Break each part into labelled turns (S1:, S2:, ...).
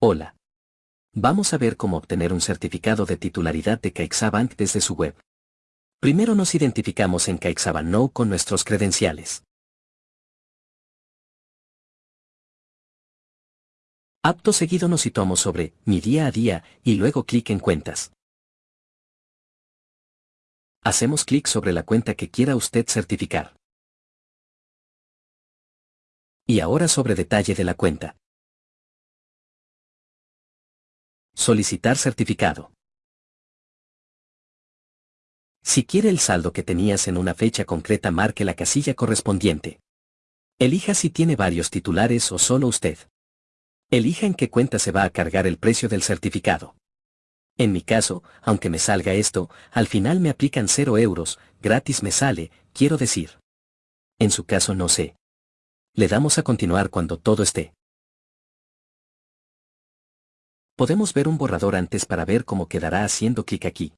S1: Hola. Vamos a ver cómo obtener un certificado de titularidad de CaixaBank desde su web. Primero nos identificamos en CaixaBank Now con nuestros credenciales. Apto seguido nos situamos sobre Mi día a día y luego clic en Cuentas. Hacemos clic sobre la cuenta que quiera usted certificar. Y ahora sobre detalle de la cuenta. Solicitar certificado. Si quiere el saldo que tenías en una fecha concreta marque la casilla correspondiente. Elija si tiene varios titulares o solo usted. Elija en qué cuenta se va a cargar el precio del certificado. En mi caso, aunque me salga esto, al final me aplican 0 euros, gratis me sale, quiero decir. En su caso no sé. Le damos a continuar cuando todo esté. Podemos ver un borrador antes para ver cómo quedará haciendo clic aquí.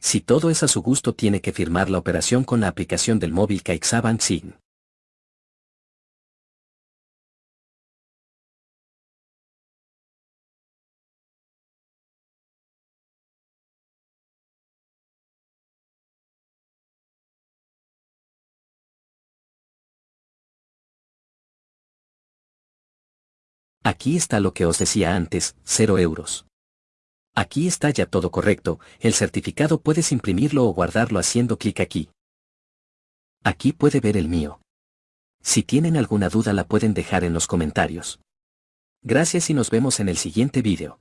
S1: Si todo es a su gusto tiene que firmar la operación con la aplicación del móvil CaixaBank Sign. Aquí está lo que os decía antes, 0 euros. Aquí está ya todo correcto, el certificado puedes imprimirlo o guardarlo haciendo clic aquí. Aquí puede ver el mío. Si tienen alguna duda la pueden dejar en los comentarios. Gracias y nos vemos en el siguiente vídeo.